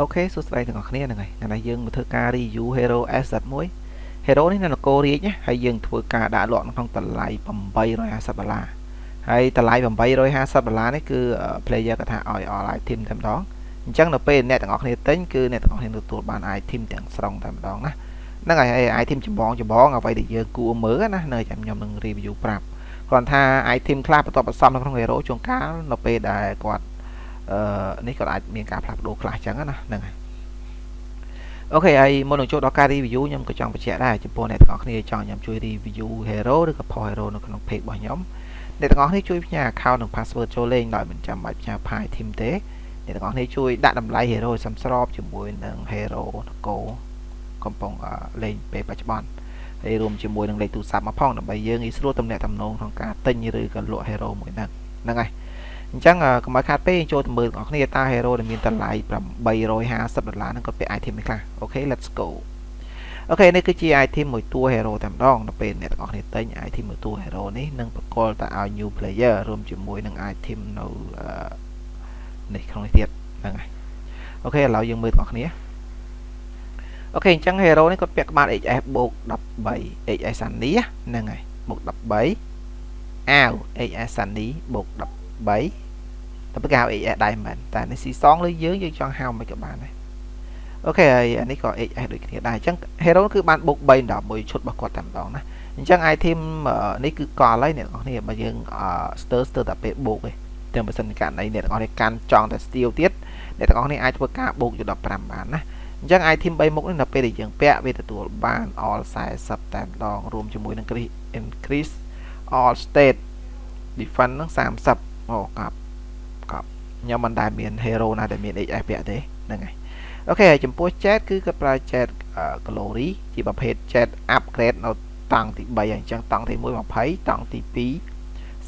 អូខេសួស្តីទាំងអស់គ្នាហ្នឹងហើយថ្ងៃនេះយើងមកធ្វើការ review Hero Asset មួយ Hero នេះនៅនគររាជណាហើយយើងធ្វើការដាក់លក់នៅក្នុងតម្លៃ850ដុល្លារហើយតម្លៃ850ដុល្លារនេះគឺ player គាត់ថាឲ្យ all item តែម្ដងអញ្ចឹងនៅពេលអ្នកទាំងអស់គ្នាទិញគឺអ្នកទាំងអស់គ្នាទទួលបាន item ទាំងស្រុងតែម្ដងណាហ្នឹងហើយ item ចម្បងចម្បងអ្វីដែលយើងគួរមើលណានៅចាំខ្ញុំនឹង review ប្រាប់គ្រាន់ថា item ខ្លះបន្ទាប់បន្សំនៅក្នុង Hero ជួនកាលនៅពេលដែលគាត់ អឺនេះក៏អាចមានការផ្លាស់ប្ដូរខ្លះចឹងណាហ្នឹងហើយអូខេហើយមុននឹងចូលដល់ការ review ខ្ញុំក៏ចង់បញ្ជាក់ដែរចំពោះអ្នកទាំងអស់គ្នាចង់ខ្ញុំជួយ review hero ឬក៏ po hero នៅក្នុង page របស់ខ្ញុំអ្នកទាំងអស់គ្នាជួយផ្ញើ account និង password ចូលលេងដោយមិនចាំបាច់ផ្ញើ file team ទេអ្នកទាំងអស់គ្នាជួយដាក់តម្លៃ hero សំស្របជាមួយនឹង hero នគរកំពុងលេងពេលបច្ចុប្បន្នហើយរួមជាមួយនឹងលេខទូរស័ព្ទមកផងដើម្បីយើងងាយស្រួលទំនាក់ទំនងក្នុងការទិញឬក៏លក់ hero មួយហ្នឹងហ្នឹងហើយ អញ្ចឹងកុំឲ្យខាតពេកចូលទៅមើលបងប្អូនគ្នាតើ hero ដែលមានតម្លៃ850ដុល្លារហ្នឹងគាត់ពាក់ item នេះខ្លះអូខេ let's go អូខេនេះគឺជា item មួយតួ hero តែម្ដងដល់ពេលអ្នកទាំងអស់គ្នាទិញ item មួយតួ hero នេះនឹងបកលទៅឲ្យ new player រួមជាមួយនឹង item នៅនេះក្នុងនេះទៀតហ្នឹងហើយ OK ឥឡូវយើងមើលបងប្អូនគ្នា OK អញ្ចឹង hero នេះគាត់ពាក់ក្បាល HS បូក13 HS Sunny ហ្នឹងហើយបូក13អាវ HS Sunny បូក13 តែបើគេហៅ XS ដែរមែនតែនេះស៊ីសងលើយើងយើងចង់ហៅមិនក៏បានដែរអូខេហើយអានេះក៏ XS ដូចគ្នាដែរអញ្ចឹង Hero គឺបានបុក3ដល់មួយឈុតរបស់គាត់តែម្ដងណាអញ្ចឹង item នេះគឺកលហើយអ្នកនរគ្នាបើយើង stir stir តែពេលបុកឯងទាំងបើសិនករណីអ្នកនរគ្នាកាន់ចង់តែ steel ទៀតអ្នកទាំងអស់គ្នាអាចធ្វើការបុកយក15បានណាអញ្ចឹង item 3មុខនេះនៅពេលដែលយើងពាក់វាទទួលបាន all 40តែម្ដងរួមជាមួយនឹង increase all state defense នឹង30 អូកាប់ខ្ញុំមិនដែលមាន hero ណាដែលមាន HS ពាក់ទេហ្នឹងហើយអូខេហើយចំពោះ chat គឺគាត់ប្រើ chat glory ជាប្រភេទ chat upgrade នៅតង់ទី3ហើយអញ្ចឹងតង់ទី1 20តង់ទី2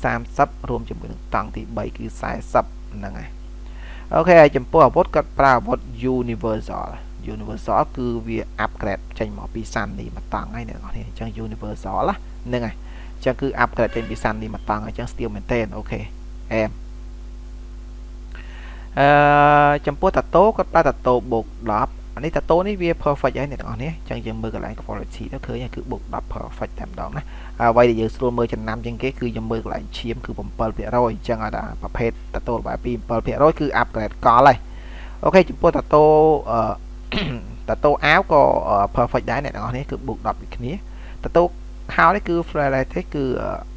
30រួមជាមួយនឹងតង់ទី3គឺ40ហ្នឹងហើយអូខេហើយចំពោះអាវុធគាត់ប្រើអាវុធ universal universal គឺវា upgrade ចេញមកពីសាន់នេះមកតង់ហើយអ្នកនរអញ្ចឹង universal ហ្នឹងហើយអញ្ចឹងគឺ upgrade ចេញពីសាន់នេះមកតង់អញ្ចឹង steel មែនតើអូខេ អែមអឺចំពោះតាតូគាត់ប្រើតាតូបូក10អានេះតាតូនេះវា perfect ហើយអ្នកទាំងអស់នេះអញ្ចឹងយើងមើលកន្លែង quality ទៅឃើញគឺបូក10 perfect តែម្ដងណាអ្វីដែលយើងស្រួលមើលចំណាំជាងគេគឺយើងមើលកន្លែងឈាមគឺ7%អញ្ចឹងឲ្យតែប្រភេទតាតូរបស់ពី7%គឺ upgrade កលហើយអូខេចំពោះតាតូអឺតាតូអាវក៏ perfect ដែរអ្នកទាំងអស់នេះគឺបូក10ដូចគ្នាតាតូខោនេះគឺ flare ទេគឺ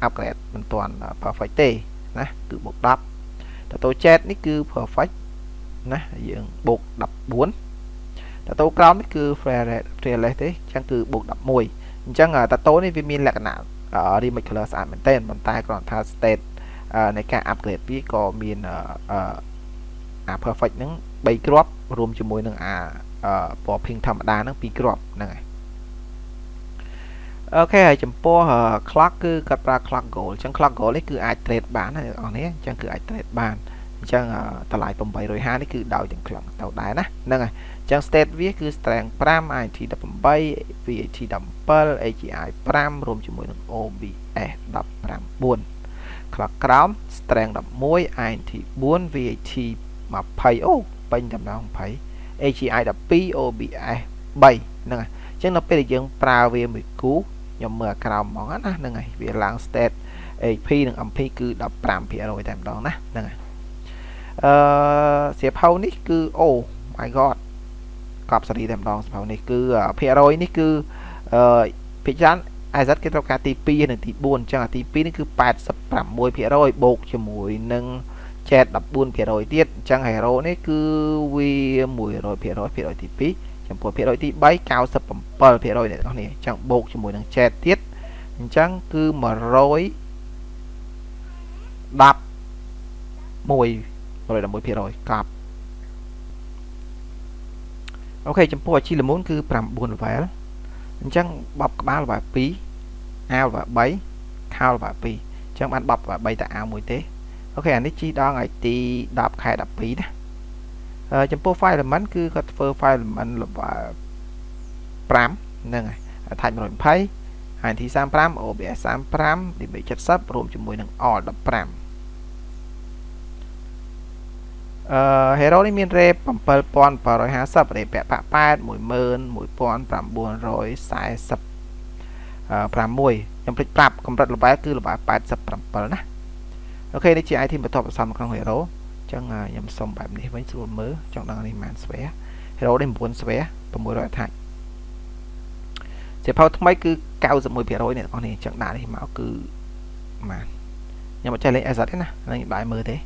upgrade មិនទាន់ perfect ទេ ណាគឺបូក10តតូ chat នេះគឺ perfect ណាយើងបូក14តតូក្រោមនេះគឺ fearless ទេអញ្ចឹងគឺបូក11អញ្ចឹងតតូនេះវាមានលក្ខណៈ remix color ស្អាតមែនទែនប៉ុន្តែគ្រាន់ថា state នៃការ upgrade វាក៏មានអា perfect ហ្នឹង3គ្រាប់រួមជាមួយនឹងអាពណ៌ pink ធម្មតាហ្នឹង2គ្រាប់ហ្នឹងហើយ អូខេហើយចំពោះ clock គឺគាត់ប្រើ clock goal អញ្ចឹង clock goal នេះគឺអាច trade បានណាអ្នកនរនេះអញ្ចឹងគឺអាច trade បានអញ្ចឹងតម្លៃ850នេះគឺដោយទាំង clock ទៅដែរណាហ្នឹងហើយអញ្ចឹង state វាគឺ strength 5 IT 18 VAT 17 AGI 5រួមជាមួយនឹង OBS 15 clock ក្រោម strength 11 IT 4 VAT 20អូពេញតែម្ដង20 AGI 12 OBS 3ហ្នឹងហើយអញ្ចឹងនៅពេលដែលយើងប្រើវាមួយគូ ខ្ញុំមើលក្រោមហ្មងណាហ្នឹងហើយវាឡើង state AP និង MP គឺ15%តែម្ដងណាហ្នឹងហើយអឺសៀវភៅនេះគឺអូ my god កប់សេរីតែម្ដងសៀវភៅនេះគឺភាគរយនេះគឺអឺភាគច្រើន IZ គេត្រូវការទី2និងទី4អញ្ចឹងអាទី2នេះគឺ86%បូកជាមួយនឹងចែក14%ទៀតអញ្ចឹង hero នេះគឺវា100%ភាគរយទី2 ចំពោះភាគរយទី3 97%អ្នកនរនេះអញ្ចឹងបូកជាមួយនឹង chat ទៀតអញ្ចឹងគឺ110 111%កប់អូខេចំពោះអាជីលមូនគឺ9 level អញ្ចឹងបបក្បាល level 2អាវ level 3ខោ level 2អញ្ចឹងបានបប level 3តែអាវមួយទេអូខេអានេះជីដងឲ្យទី10ខែ12ណា ចំពោះ file element គឺគាត់ធ្វើ file element level 5ហ្នឹងហើយ type 120 HT 35 OBS 35 DB 70រួមជាមួយនឹង all 15អឺ hero នេះមាន rate 7750 rate ពាក់ប៉8 11946ខ្ញុំភ្លេចប្រាប់កម្រិត level គឺ level 87ណាអូខេនេះជា item បន្ទាប់បន្សំក្នុង hero អញ្ចឹងខ្ញុំសុំបែបនេះវិញស្រួលមើលចង់ដឹងនេះប៉ុន្មានស្វែ hero នេះ9ស្វែ600 attack សៀវភៅថ្មីគឺ91%អ្នកទាំងអស់នេះអញ្ចឹងដាក់នេះមកគឺម៉ានខ្ញុំអត់ចេះលេង asset ទេណានឹងបាយមើលទេ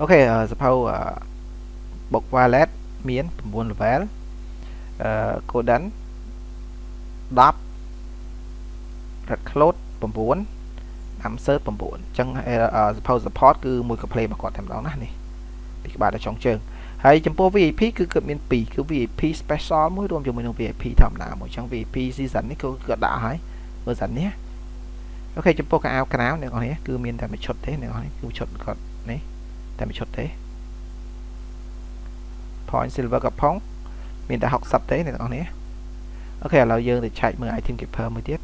អូខេសៀវភៅ book wallet មាន9 level អឺ golden 10 red cloud 9 insert 9អញ្ចឹងសៀវភៅ support គឺមួយកា play របស់គាត់តែម្ដងណានេះពីក្បាលដល់ចុងជើងហើយចំពោះ VIP គឺគាត់មាន2គឺ VIP special មួយរួមជាមួយនឹង VIP ធម្មតាមួយអញ្ចឹង VIP season នេះគឺគាត់ដាក់ឲ្យ version នេះអូខេចំពោះកៅអៅក្រៅអ្នកនរនេះគឺមានតែមួយឈុតទេអ្នកនរនេះគឺឈុតគាត់នេះតែមួយឈុតទេ point silver កំផុងមានតែ60ទេអ្នកនរនេះអូខេឥឡូវយើងទៅឆែកមើល item keeper មួយទៀត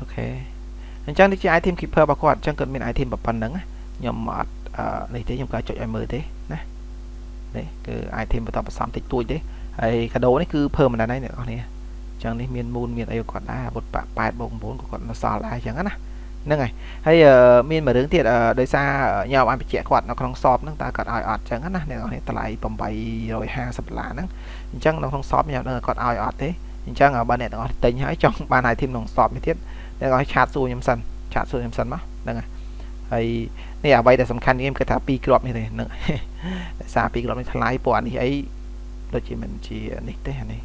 អូខេអញ្ចឹងនេះជា item keeper របស់គាត់អញ្ចឹងគាត់មាន item ប៉ុណ្ណឹងខ្ញុំអត់នេះទេខ្ញុំក៏ចុចឲ្យមើលទេណានេះគឺ item បន្តបន្សំតិចតួចទេហើយកាដូនេះគឺ permanent ហើយអ្នកនរនេះអញ្ចឹងនេះមានមូនមានអីគាត់ដែរអាវុធបាក់8បូក9ក៏គាត់នៅសល់ដែរអញ្ចឹងណាហ្នឹងហើយហើយមានមួយរឿងទៀតដោយសារញោមបានបញ្ជាក់គាត់នៅក្នុងសອບហ្នឹងតើគាត់ឲ្យអត់អញ្ចឹងណាអ្នកនរនេះតម្លៃ850ដុល្លារហ្នឹងអញ្ចឹងនៅក្នុងសອບញោមដឹងគាត់ឲ្យអត់ទេអញ្ចឹងបើអ្នកទាំងអស់ទិញហើយចង់បាន item ក្នុងសອບនេះទៀតអ្ នកឲ្យឆាតសួរខ្ញុំសិនឆាតសួរខ្ញុំសិនមកហ្នឹងហើយហើយនេះអ្វីដែលសំខាន់នេះគឺថា2គ្រាប់នេះទេហ្នឹងដោយសារ2គ្រាប់នេះថ្លៃព្រោះអានេះអីដូចជាមិនជានេះទេអានេះ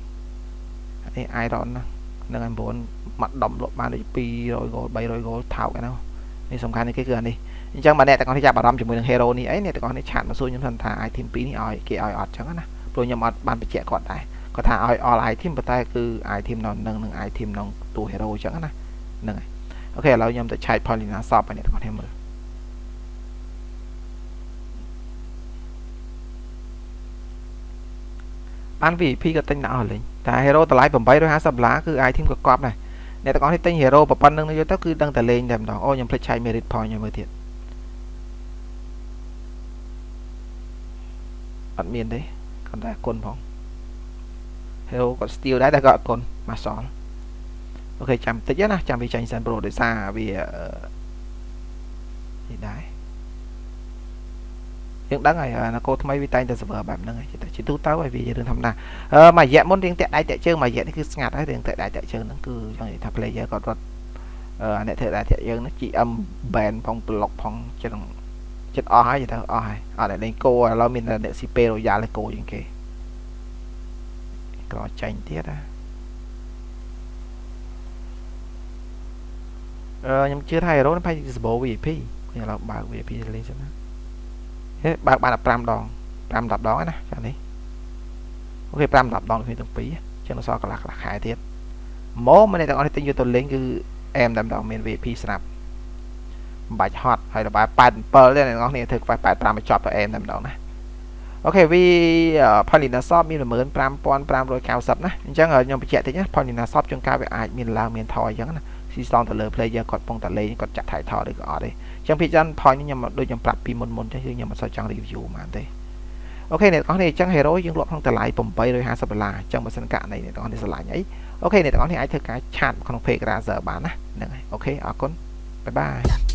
អានេះ iron ណានឹង9មកដំលក់បានដូច200ហ្គោល300ហ្គោលថោកឯនោះនេះសំខាន់នេះគេគឺអានេះអញ្ចឹងបើអ្នកទាំងអស់នេះចាប់អារម្មណ៍ជាមួយនឹង hero នេះអីអ្នកទាំងអស់នេះឆាតមកសួរខ្ញុំថា item 2នេះឲ្យគេឲ្យអត់អញ្ចឹងណាព្រោះខ្ញុំអត់បានបញ្ជាក់គាត់ដែរគាត់ថាឲ្យ all item ប៉ុន្តែគឺ item នៅនឹងនឹង item ក្នុងតួ hero អញ្ចឹងណា ហ្នឹងហើយអូខេឥឡូវខ្ញុំទៅឆែក Paulina shop ឲ្យអ្នកទាំងអស់គ្នាមើលបាន VIP ក៏ទិញដាក់អស់លេងតែ hero តម្លៃ850ដុល្លារគឺ item ក៏កប់ដែរអ្នកទាំងអស់នេះទិញ hero ប៉ុណ្្នឹងយកទៅគឺដឹងតែលេងតែម្ដងអូខ្ញុំភ្លេចឆែក merit point ឲ្យមើលទៀតអត់មានទេគាត់តែគុណផង hero គាត់ steal ដែរតែគាត់អត់គុណមកសល់ អូខេចាំតិចណាចាំវាចាញ់សិនប្រូដោយសារវានេះដែរយើងដឹងហើយនគរថ្មីវាតែងតែ server បែបហ្នឹងហើយតែជាទូទៅហើយវាជារឿងធម្មតាអឺមួយរយៈមុនរៀងតាក់ដៃតាក់ជើងមួយរយៈនេះគឺស្ងាត់ហើយរៀងតាក់ដៃតាក់ជើងហ្នឹងគឺចង់និយាយថា player គាត់រត់អឺអ្នកធ្វើដៃតាក់យើងហ្នឹង GM ban ផង block ផងចិត្តចិត្តអស់ហើយទៅអស់ហើយអត់អ្នកលេងគោឥឡូវមានអ្នក CP Royal លេងគោជាងគេក្រចាញ់ទៀតណា ខ្ញុំជឿថា hero នេះប្រហែលជា Sabo VIP ខ្ញុំឥឡូវបើក VIP លេងសិនណាបើកបាន15ដង5 10ដងណាចានេះអូខេ5 10ដងគ្នាទាំងពីរចឹងសល់កន្លះកន្លះខែទៀតមកម្នាក់ទាំងអស់នេះទិញយកទៅលេងគឺអែមតែម្ដងមាន VIP ស្រាប់មិនបាច់ហត់ហើយរបាយ87ទេអ្នកនរគ្នាធ្វើខ្វះ85មកចប់ទៅអែមតែម្ដងណាអូខេវី Polina Shop មាន15590ណាអញ្ចឹងខ្ញុំបញ្ជាក់តិចណា Polina Shop ជួនកាលវាអាចមានឡើងមានថយអញ្ចឹងណា ស៊ីសងទៅលើ player គាត់ពងតែលេងគាត់ចាក់ថៃថតឬក៏អត់ទេអញ្ចឹងភាគច្រើន point នេះខ្ញុំដូចខ្ញុំប្រាប់ពីមុនមុនចឹងខ្ញុំមិនសូវចង់ review ហ្មងទេអូខេអ្នកទាំងអស់នេះអញ្ចឹង hero យើងលក់ក្នុងតម្លៃ850ដុល្លារអញ្ចឹងបើសិនករណីអ្នកទាំងអស់នេះស្រឡាញ់អីអូខេអ្នកទាំងអស់នេះអាចធ្វើការឆាតក្នុង page Razer បានណាហ្នឹងហើយអូខេអរគុណបាយបាយ